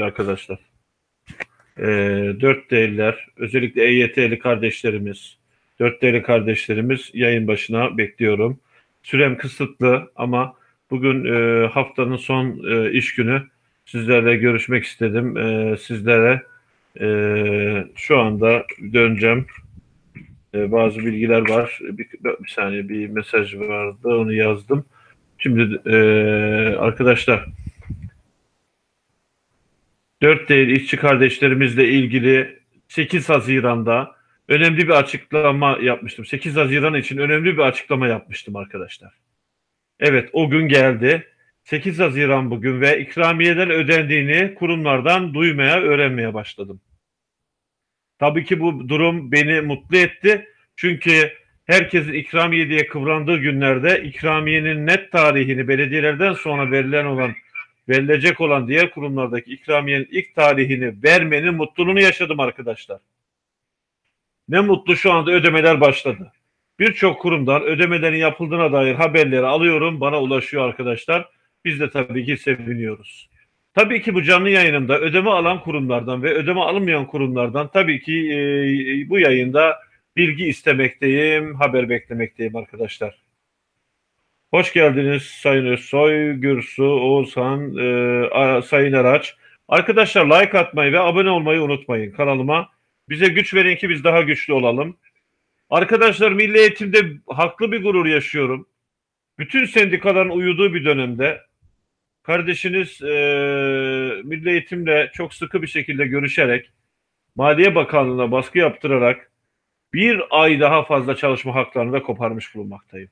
sevgili arkadaşlar. Ee, dört değiller, özellikle EYT'li kardeşlerimiz, dört değerli kardeşlerimiz yayın başına bekliyorum. Sürem kısıtlı ama bugün e, haftanın son e, iş günü sizlerle görüşmek istedim. E, sizlere e, şu anda döneceğim. E, bazı bilgiler var. Bir, bir saniye bir mesaj vardı onu yazdım. Şimdi e, arkadaşlar dört değil işçi kardeşlerimizle ilgili 8 Haziran'da önemli bir açıklama yapmıştım. 8 Haziran için önemli bir açıklama yapmıştım arkadaşlar. Evet o gün geldi. 8 Haziran bugün ve ikramiyeler ödendiğini kurumlardan duymaya, öğrenmeye başladım. Tabii ki bu durum beni mutlu etti. Çünkü herkesin ikramiye diye kıvrandığı günlerde ikramiyenin net tarihini belediyelerden sonra verilen olan verilecek olan diğer kurumlardaki ikramiyenin ilk tarihini vermenin mutluluğunu yaşadım arkadaşlar. Ne mutlu şu anda ödemeler başladı. Birçok kurumdan ödemelerin yapıldığına dair haberleri alıyorum. Bana ulaşıyor arkadaşlar. Biz de tabii ki seviniyoruz. Tabii ki bu canlı yayınımda ödeme alan kurumlardan ve ödeme alınmayan kurumlardan tabii ki e, bu yayında bilgi istemekteyim, haber beklemekteyim arkadaşlar. Hoş geldiniz Sayın Özsoy, Gürsu, Oğuzhan, e, Sayın Araç. Arkadaşlar like atmayı ve abone olmayı unutmayın kanalıma. Bize güç verin ki biz daha güçlü olalım. Arkadaşlar milli eğitimde haklı bir gurur yaşıyorum. Bütün sendikaların uyuduğu bir dönemde kardeşiniz e, milli eğitimle çok sıkı bir şekilde görüşerek Maliye Bakanlığı'na baskı yaptırarak bir ay daha fazla çalışma haklarını da koparmış bulunmaktayım.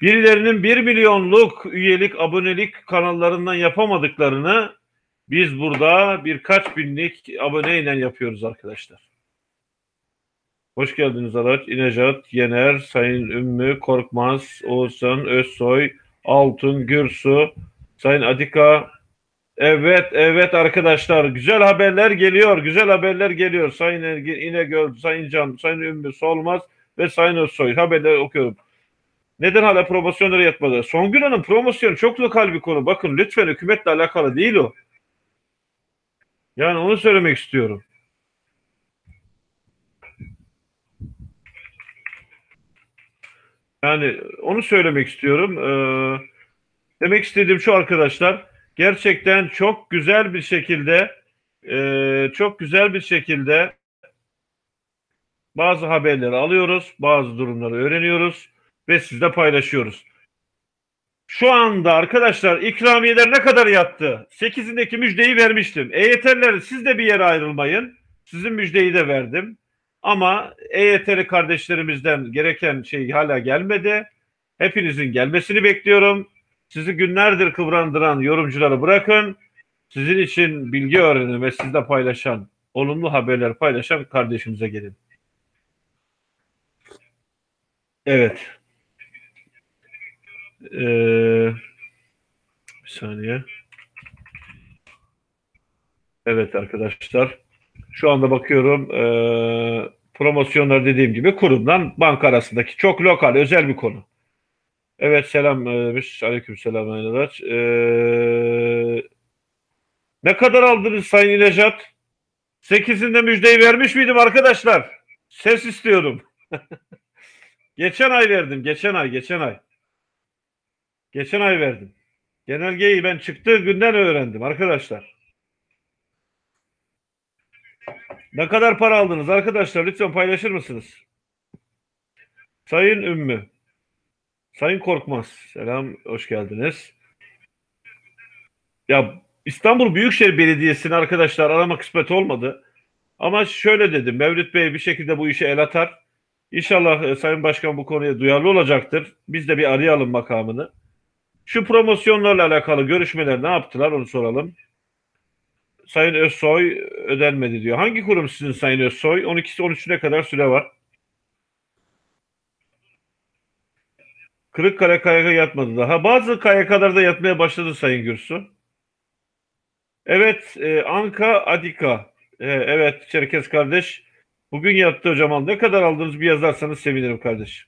Birilerinin bir milyonluk üyelik, abonelik kanallarından yapamadıklarını biz burada birkaç binlik aboneyle yapıyoruz arkadaşlar. Hoş geldiniz Araç. İnecat, Yener, Sayın Ümmü, Korkmaz, Oğuzhan, Özsoy, Altın, Gürsu, Sayın Adika. Evet, evet arkadaşlar. Güzel haberler geliyor. Güzel haberler geliyor. Sayın Ergin, İnegöl, Sayın Can, Sayın Ümmü, Solmaz ve Sayın Özsoy. Haberleri okuyorum. Neden hala promosyonları yatmadı? Songül Hanım promosyonu çok lokal bir konu. Bakın lütfen hükümetle alakalı değil o. Yani onu söylemek istiyorum. Yani onu söylemek istiyorum. Ee, demek istediğim şu arkadaşlar. Gerçekten çok güzel bir şekilde e, çok güzel bir şekilde bazı haberleri alıyoruz. Bazı durumları öğreniyoruz ve sizle paylaşıyoruz. Şu anda arkadaşlar ikramiyeler ne kadar yattı? 8'indeki müjdeyi vermiştim. EYT'liler siz de bir yere ayrılmayın. Sizin müjdeyi de verdim. Ama EYT'li kardeşlerimizden gereken şey hala gelmedi. Hepinizin gelmesini bekliyorum. Sizi günlerdir kıvrandıran yorumcuları bırakın. Sizin için bilgi öğrenin ve sizle paylaşan, olumlu haberler paylaşan kardeşimize gelin. Evet. Ee, bir saniye. Evet arkadaşlar. Şu anda bakıyorum e, promosyonlar dediğim gibi kurumdan banka arasındaki çok lokal özel bir konu. Evet selam demiş. Aleyküm selam Aynalar. Ee, ne kadar aldınız Sayın İlejat? Sekizinde müjdeyi vermiş miydim arkadaşlar? Ses istiyorum. geçen ay verdim. Geçen ay. Geçen ay. Geçen ay verdim. Genelgeyi ben çıktığı günden öğrendim arkadaşlar. Ne kadar para aldınız arkadaşlar? Lütfen paylaşır mısınız? Sayın Ümmü. Sayın Korkmaz. Selam, hoş geldiniz. Ya İstanbul Büyükşehir Belediyesi'ni arkadaşlar arama kısmet olmadı. Ama şöyle dedim, Mevlüt Bey bir şekilde bu işe el atar. İnşallah e, Sayın Başkan bu konuya duyarlı olacaktır. Biz de bir arayalım makamını. Şu promosyonlarla alakalı görüşmeler ne yaptılar onu soralım. Sayın Özsoy ödenmedi diyor. Hangi kurum sizin Sayın Özsoy? 12'si 13'üne kadar süre var. Kırıkkale KYK yatmadı daha. Bazı KYK'larda yatmaya başladı Sayın Gürsu. Evet, e, Anka Adika. E, evet, Çerkez kardeş. Bugün yattı hocam. Ne kadar aldınız bir yazarsanız sevinirim kardeş.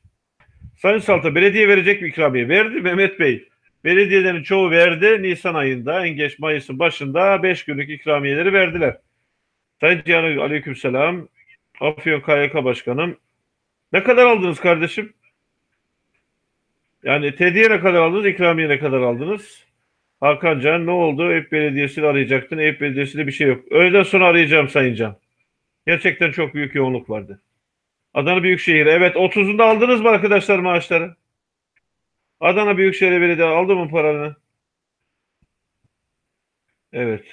Sayın Salta, belediye verecek mi ikramiye? Verdi Mehmet Bey. Belediyelerin çoğu verdi. Nisan ayında, en geç Mayıs'ın başında 5 günlük ikramiyeleri verdiler. Sayın Cihan Aleykümselam. Afyon KYK Başkanım. Ne kadar aldınız kardeşim? Yani tediye ne kadar aldınız, ikramiye ne kadar aldınız? Hakan Can ne oldu? Eyüp Belediyesi'ni arayacaktın. Eyüp Belediyesi'nde bir şey yok. Öğleden sonra arayacağım Sayın Can. Gerçekten çok büyük yoğunluk vardı. Adana Büyükşehir. Evet 30'unda aldınız mı arkadaşlar maaşları? Adana Büyükşehir Belediye aldı mı paranı? Evet.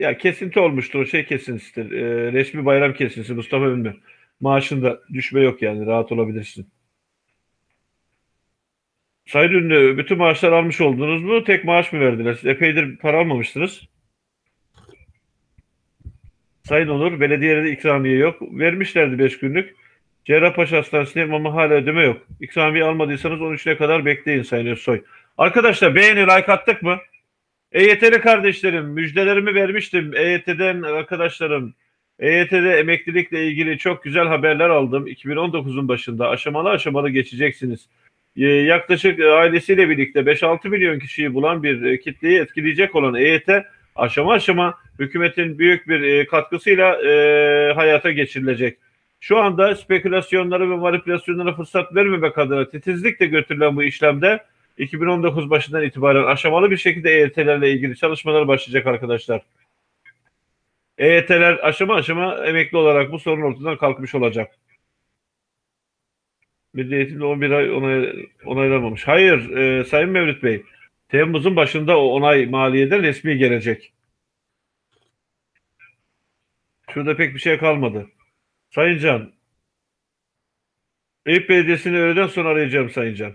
Ya kesinti olmuştur. O şey kesintisidir. Ee, resmi bayram kesintisi Mustafa Ünlü. Maaşında düşme yok yani. Rahat olabilirsin. Sayın Ünlü bütün maaşlar almış oldunuz mu? Tek maaş mı verdiler? Siz epeydir para almamıştınız. Sayın Onur, belediyelerde ikramiye yok. Vermişlerdi 5 günlük. Cerrahpaşa Hastanesi'ne ama hala ödeme yok. İkramiye almadıysanız 13'üne kadar bekleyin Sayın Özsoy. Arkadaşlar beğeni, like attık mı? EYT'li kardeşlerim, müjdelerimi vermiştim. EYT'den arkadaşlarım, EYT'de emeklilikle ilgili çok güzel haberler aldım. 2019'un başında aşamalı aşamalı geçeceksiniz. Ee, yaklaşık ailesiyle birlikte 5-6 milyon kişiyi bulan bir e, kitleyi etkileyecek olan EYT aşama aşama hükümetin büyük bir e, katkısıyla e, hayata geçirilecek. Şu anda spekülasyonlara ve manipülasyonlara fırsat vermemek adına titizlikle götürülen bu işlemde 2019 başından itibaren aşamalı bir şekilde EYT'lerle ilgili çalışmalar başlayacak arkadaşlar. EYT'ler aşama aşama emekli olarak bu sorun ortadan kalkmış olacak. Milli Eğitimde 11 ay onay, onaylanmamış. Hayır e, Sayın Mevlüt Bey. Temmuz'un başında o onay maliyeden resmi gelecek. Şurada pek bir şey kalmadı. Sayın Can. Eyüp Belediyesi'ni öğleden sonra arayacağım Sayın Can.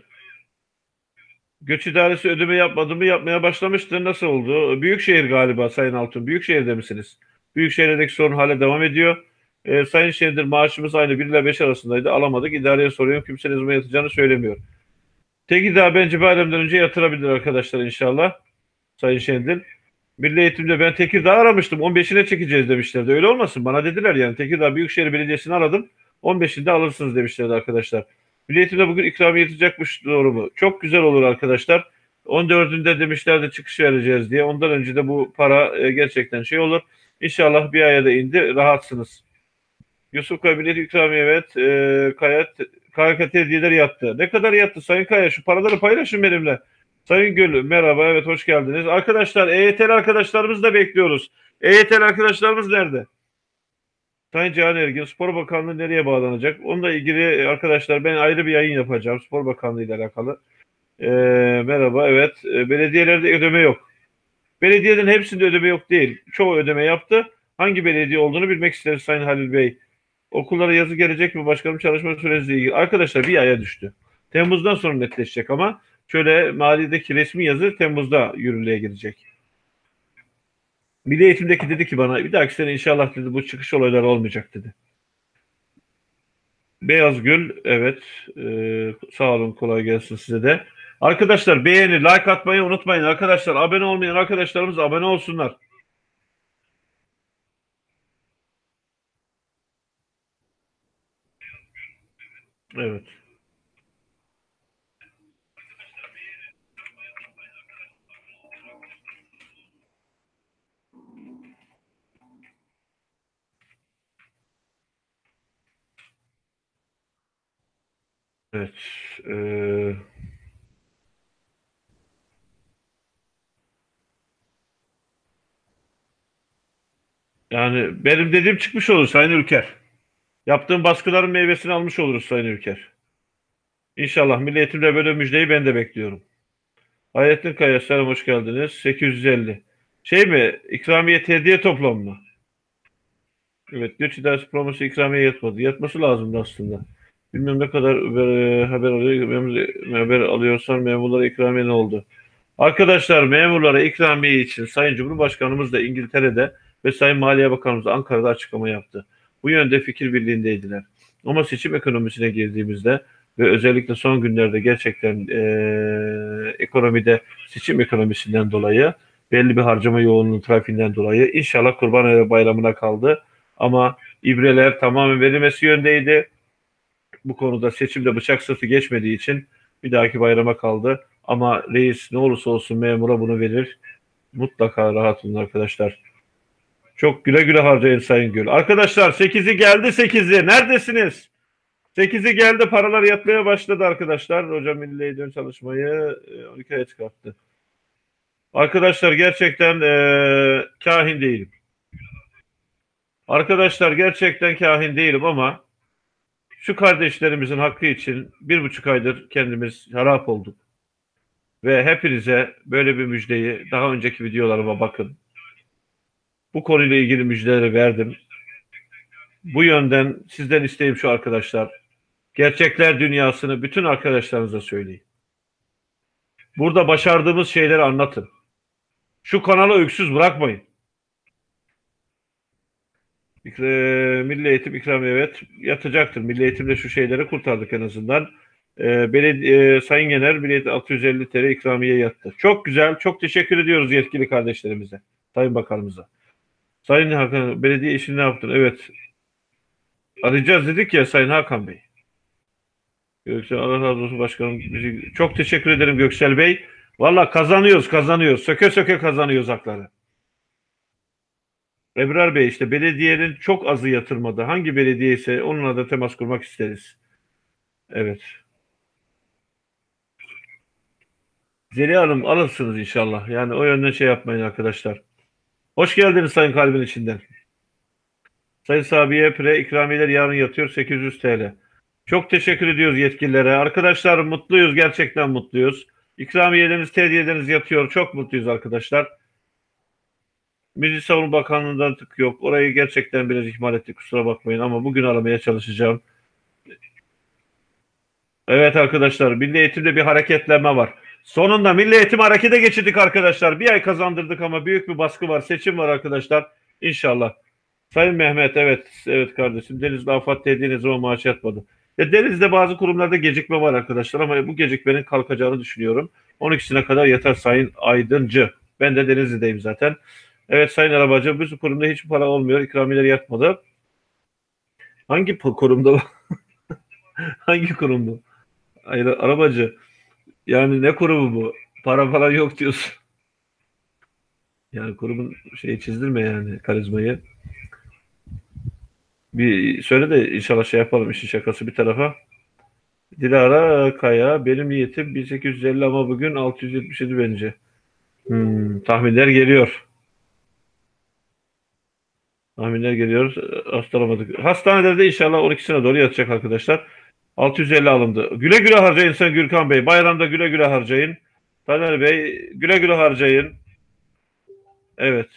Göç idaresi ödeme yapmadı mı yapmaya başlamıştı. Nasıl oldu? Büyükşehir galiba Sayın Altun. Büyükşehir'de misiniz? Büyükşehir'deki sorun hala devam ediyor. E, Sayın Şendir maaşımız aynı 1 ile 5 arasındaydı. Alamadık. İdareye soruyorum. Kimse ne zaman yatacağını söylemiyor. Tekirdağ bence bayramdan önce yatırabilir arkadaşlar inşallah. Sayın Şendil. Milli Eğitim'de ben Tekirdağ aramıştım. 15'ine çekeceğiz demişlerdi. Öyle olmasın. Bana dediler yani. Tekirdağ Büyükşehir Belediyesi'ni aradım. 15'inde alırsınız demişlerdi arkadaşlar. Milli Eğitim'de bugün ikramiye yatacakmış doğru mu? Çok güzel olur arkadaşlar. 14'ünde demişlerdi çıkış vereceğiz diye. Ondan önce de bu para e, gerçekten şey olur. İnşallah bir aya da indi. Rahatsınız. Yusuf Kabinet ikramiye evet. E, Kayat KKT hediyeleri yattı. Ne kadar yattı Sayın Kaya? Şu paraları paylaşın benimle. Sayın Gül merhaba evet hoş geldiniz. Arkadaşlar EYT'li arkadaşlarımızı da bekliyoruz. EYT'li arkadaşlarımız nerede? Sayın Cihan Ergin Spor Bakanlığı nereye bağlanacak? Onunla ilgili arkadaşlar ben ayrı bir yayın yapacağım Spor Bakanlığı ile alakalı. Ee, merhaba evet e, belediyelerde ödeme yok. Belediyelerin hepsinde ödeme yok değil. Çoğu ödeme yaptı. Hangi belediye olduğunu bilmek isteriz Sayın Halil Bey. Okullara yazı gelecek mi başkanım çalışma süresiyle ilgili? Arkadaşlar bir aya düştü. Temmuz'dan sonra netleşecek ama şöyle maliyedeki resmi yazı Temmuz'da yürürlüğe girecek. Milli Eğitim'deki dedi ki bana bir dahaki sene inşallah dedi bu çıkış olayları olmayacak dedi. Beyaz Gül evet ee, sağ olun kolay gelsin size de. Arkadaşlar beğeni like atmayı unutmayın arkadaşlar abone olmayan arkadaşlarımız abone olsunlar. Evet. Evet. Ee, yani benim dediğim çıkmış olur Sayın Ülker. Yaptığım baskıların meyvesini almış oluruz Sayın Ülker. İnşallah Milli böyle müjdeyi ben de bekliyorum. Hayrettin Kaya selam hoş geldiniz. 850. Şey mi? İkramiye hediye toplam mı? Evet. Göç İdaresi promosu ikramiye yatmadı. Yatması lazımdı aslında. Bilmem ne kadar e, haber alıyor. Haber alıyorsan memurlara ikramiye ne oldu? Arkadaşlar memurlara ikramiye için Sayın Cumhurbaşkanımız da İngiltere'de ve Sayın Maliye Bakanımız da Ankara'da açıklama yaptı. Bu yönde fikir birliğindeydiler. Ama seçim ekonomisine girdiğimizde ve özellikle son günlerde gerçekten e, ekonomide seçim ekonomisinden dolayı belli bir harcama yoğunluğu trafiğinden dolayı inşallah Kurban Bayramı'na kaldı. Ama ibreler tamamen verilmesi yöndeydi bu konuda seçimde bıçak sırtı geçmediği için Bir dahaki bayrama kaldı. Ama reis ne olursa olsun memura bunu verir. Mutlaka rahat olun arkadaşlar. Çok güle güle harcayın Sayın Gül. Arkadaşlar 8'i geldi 8'i. Neredesiniz? 8'i geldi paralar yatmaya başladı arkadaşlar. Hocam Milli Dön çalışmayı 12 aya çıkarttı. Arkadaşlar gerçekten e, kahin değilim. Arkadaşlar gerçekten kahin değilim ama şu kardeşlerimizin hakkı için bir buçuk aydır kendimiz harap olduk. Ve hepinize böyle bir müjdeyi daha önceki videolarıma bakın. Bu konuyla ilgili müjdeleri verdim. Bu yönden sizden isteğim şu arkadaşlar. Gerçekler dünyasını bütün arkadaşlarınıza söyleyin. Burada başardığımız şeyleri anlatın. Şu kanala öksüz bırakmayın. Milli Eğitim ikramiye evet yatacaktır. Milli Eğitimde şu şeyleri kurtardık en azından. E, belediye, e, Sayın Milli Eğitim 650 TL ikramiye yattı. Çok güzel. Çok teşekkür ediyoruz yetkili kardeşlerimize. Sayın Bakanımıza. Sayın Hakan belediye işini ne yaptın? Evet. Arayacağız dedik ya Sayın Hakan Bey. Göksel Allah razı olsun başkanım. Çok teşekkür ederim Göksel Bey. Valla kazanıyoruz kazanıyoruz. Söke söke kazanıyoruz hakları. Ebrar Bey işte belediyenin çok azı yatırmadı. Hangi belediye ise onunla da temas kurmak isteriz. Evet. Zeliha Hanım alırsınız inşallah. Yani o yönden şey yapmayın arkadaşlar. Hoş geldiniz Sayın Kalbin içinden. Sayın Sabiye Pre ikramiyeler yarın yatıyor 800 TL. Çok teşekkür ediyoruz yetkililere. Arkadaşlar mutluyuz gerçekten mutluyuz. İkramiyeleriniz, tediyeleriniz yatıyor. Çok mutluyuz arkadaşlar. Milli Savunma Bakanlığı'ndan tık yok. Orayı gerçekten biraz ihmal ettik kusura bakmayın ama bugün aramaya çalışacağım. Evet arkadaşlar Milli Eğitim'de bir hareketlenme var. Sonunda Milli Eğitim harekete geçirdik arkadaşlar. Bir ay kazandırdık ama büyük bir baskı var. Seçim var arkadaşlar. İnşallah. Sayın Mehmet evet evet kardeşim Denizli afat dediğiniz zaman maaş yatmadı. Ya Deniz'de bazı kurumlarda gecikme var arkadaşlar ama bu gecikmenin kalkacağını düşünüyorum. 12'sine kadar yeter Sayın Aydıncı. Ben de Denizli'deyim zaten. Evet Sayın Arabacı bu kurumda hiç para olmuyor. İkramiyeler yatmadı. Hangi kurumda? Hangi kurumda? Hayır arabacı. Yani ne kurumu bu? Para falan yok diyorsun. Yani kurumun şeyi çizdirme yani karizmayı. Bir söyle de inşallah şey yapalım işin şakası bir tarafa. Dilara Kaya benim niyetim 1850 ama bugün 677 bence. Hmm, tahminler geliyor. Tahminler geliyor. Hastalamadık. Hastanelerde inşallah 12'sine doğru yatacak arkadaşlar. 650 alındı. Güle güle harcayın sen Gürkan Bey. Bayramda güle güle harcayın. Taner Bey güle güle harcayın. Evet.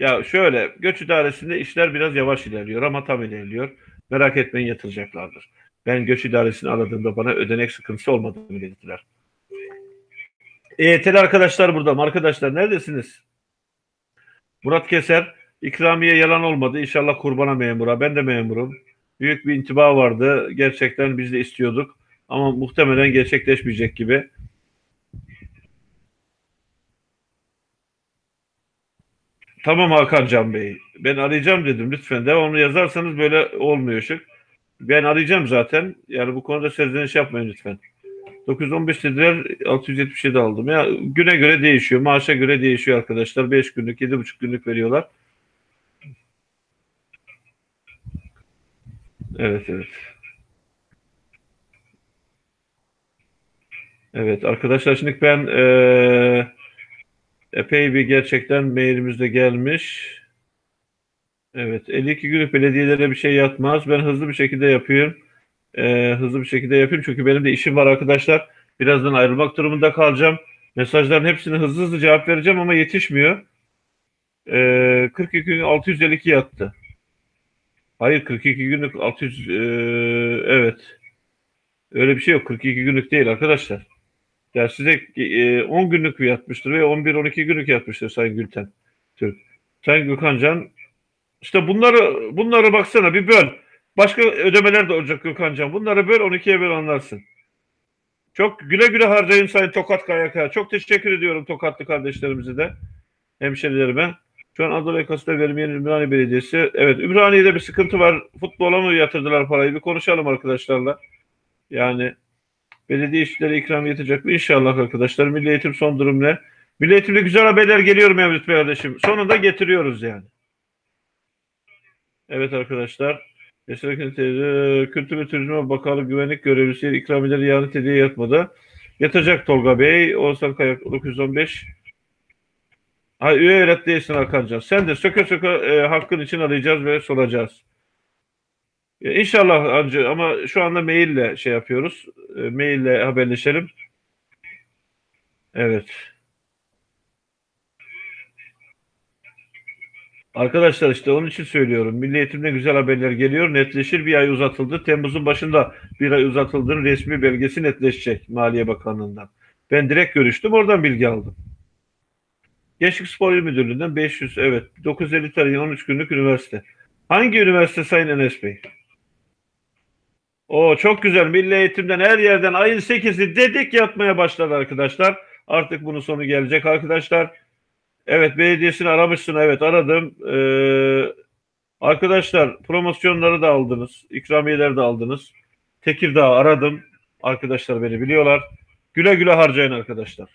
Ya şöyle göç idaresinde işler biraz yavaş ilerliyor ama tam ilerliyor. Merak etmeyin yatıracaklardır. Ben göç idaresini aradığımda bana ödenek sıkıntısı olmadığını belirttiler. EYT'li arkadaşlar burada. Arkadaşlar neredesiniz? Murat Keser ikramiye yalan olmadı. İnşallah kurbana memura. Ben de memurum. Büyük bir intiba vardı. Gerçekten biz de istiyorduk. Ama muhtemelen gerçekleşmeyecek gibi. Tamam Hakan Bey. Ben arayacağım dedim. Lütfen devamlı yazarsanız böyle olmuyor şık. Ben arayacağım zaten. Yani bu konuda serzeniş yapmayın lütfen. 915 dediler 677 aldım. Ya güne göre değişiyor. Maaşa göre değişiyor arkadaşlar. 5 günlük, 7,5 günlük veriyorlar. Evet evet. Evet arkadaşlar şimdi ben ee, epey bir gerçekten mailimizde gelmiş. Evet 52 günlük belediyelere bir şey yatmaz. Ben hızlı bir şekilde yapıyorum. Ee, hızlı bir şekilde yapayım çünkü benim de işim var arkadaşlar. Birazdan ayrılmak durumunda kalacağım. Mesajların hepsine hızlı hızlı cevap vereceğim ama yetişmiyor. Ee, 42 gün 652 yattı. Hayır 42 günlük 600 e, evet. Öyle bir şey yok. 42 günlük değil arkadaşlar. Ya size e, 10 günlük yatmıştır ve 11-12 günlük yatmıştır Sayın Gülten Türk. Sayın Gökhan Can işte bunları bunları baksana bir böl. Başka ödemeler de olacak Gökhan Can. Bunları böl 12'ye böl anlarsın. Çok güle güle harcayın Sayın Tokat KYK. Çok teşekkür ediyorum Tokatlı kardeşlerimize de. Hemşerilerime. Şu an Anadolu yakasında vermeyen Ümraniye Belediyesi. Evet Ümraniye'de bir sıkıntı var. Futbola mı yatırdılar parayı? Bir konuşalım arkadaşlarla. Yani Belediye işçileri ikram yetecek mi? İnşallah arkadaşlar. Milli Eğitim son durum ne? Milli Eğitim'de güzel haberler geliyor Mevlüt Bey kardeşim. Sonunda getiriyoruz yani. Evet arkadaşlar. Kültür ve Turizm Bakanlığı Güvenlik Görevlisi ikramiyeleri yarın hediye yatmadı. Yatacak Tolga Bey. Oğuzhan Kayak 915. Ha, üye öğret değilsin Hakancan. Sen de söke söke e, hakkın için arayacağız ve soracağız. Ya İnşallah ancı ama şu anda maille şey yapıyoruz. E, maille haberleşelim. Evet. Arkadaşlar işte onun için söylüyorum. Milli Eğitim'de güzel haberler geliyor. Netleşir bir ay uzatıldı. Temmuz'un başında bir ay uzatıldığının resmi belgesi netleşecek Maliye Bakanlığı'ndan. Ben direkt görüştüm. Oradan bilgi aldım. Gençlik Spor İl Müdürlüğü'nden 500 evet 950 tane 13 günlük üniversite. Hangi üniversite Sayın Enes Bey? O çok güzel. Milli Eğitim'den her yerden ayın 8'i dedik yatmaya başladı arkadaşlar. Artık bunun sonu gelecek arkadaşlar. Evet belediyesini aramışsın. Evet aradım. Ee, arkadaşlar promosyonları da aldınız. İkramiyeleri de aldınız. Tekirdağ aradım. Arkadaşlar beni biliyorlar. Güle güle harcayın arkadaşlar.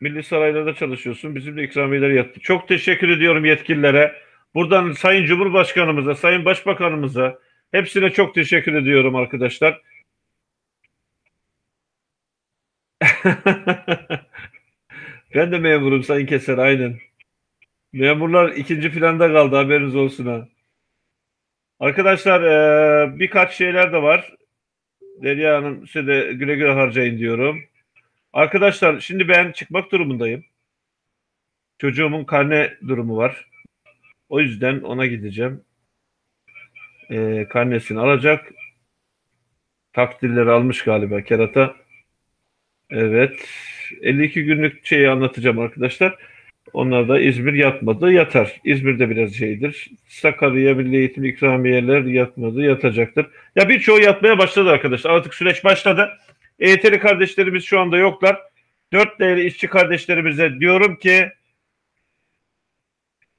Milli Saraylar'da çalışıyorsun. Bizim de ikramiyeleri yattı. Çok teşekkür ediyorum yetkililere. Buradan Sayın Cumhurbaşkanımıza, Sayın Başbakanımıza hepsine çok teşekkür ediyorum arkadaşlar. ben de memurum Sayın Keser aynen. Memurlar ikinci planda kaldı haberiniz olsun ha. Arkadaşlar birkaç şeyler de var. Derya Hanım size de güle güle harcayın diyorum. Arkadaşlar şimdi ben çıkmak durumundayım. Çocuğumun karne durumu var. O yüzden ona gideceğim. Ee, karnesini alacak. Takdirleri almış galiba kerata. Evet. 52 günlük şeyi anlatacağım arkadaşlar. Onlar da İzmir yatmadı, yatar. İzmir'de biraz şeydir. Sakarya Milli Eğitim ikramiyeler yatmadı, yatacaktır. Ya birçoğu yatmaya başladı arkadaşlar. Artık süreç başladı. EYT'li kardeşlerimiz şu anda yoklar. Dört değerli işçi kardeşlerimize diyorum ki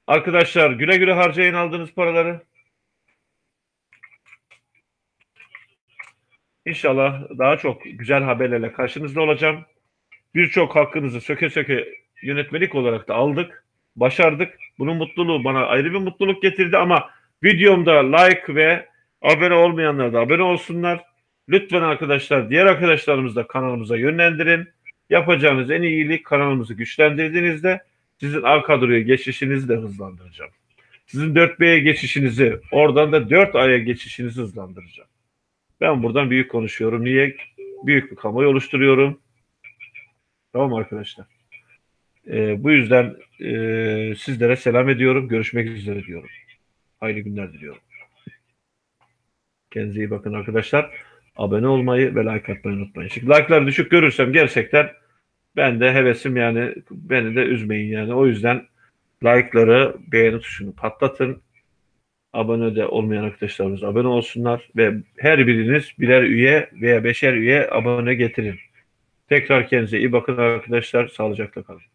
arkadaşlar güle güle harcayın aldığınız paraları. İnşallah daha çok güzel haberlerle karşınızda olacağım. Birçok hakkınızı söke söke yönetmelik olarak da aldık. Başardık. Bunun mutluluğu bana ayrı bir mutluluk getirdi ama videomda like ve abone olmayanlar da abone olsunlar. Lütfen arkadaşlar diğer arkadaşlarımızı da kanalımıza yönlendirin. Yapacağınız en iyi iyilik kanalımızı güçlendirdiğinizde sizin A kadroya geçişinizi de hızlandıracağım. Sizin 4B'ye geçişinizi, oradan da 4A'ya geçişinizi hızlandıracağım. Ben buradan büyük konuşuyorum. Niye? Büyük bir kamuoyu oluşturuyorum. Tamam arkadaşlar? Ee, bu yüzden e, sizlere selam ediyorum. Görüşmek üzere diyorum. Hayırlı günler diliyorum. Kendinize iyi bakın arkadaşlar. Abone olmayı ve like atmayı unutmayın. Şimdi like'lar düşük görürsem gerçekten ben de hevesim yani beni de üzmeyin yani. O yüzden like'ları beğeni tuşunu patlatın. Abone de olmayan arkadaşlarımız abone olsunlar ve her biriniz birer üye veya beşer üye abone getirin. Tekrar kendinize iyi bakın arkadaşlar. Sağlıcakla kalın.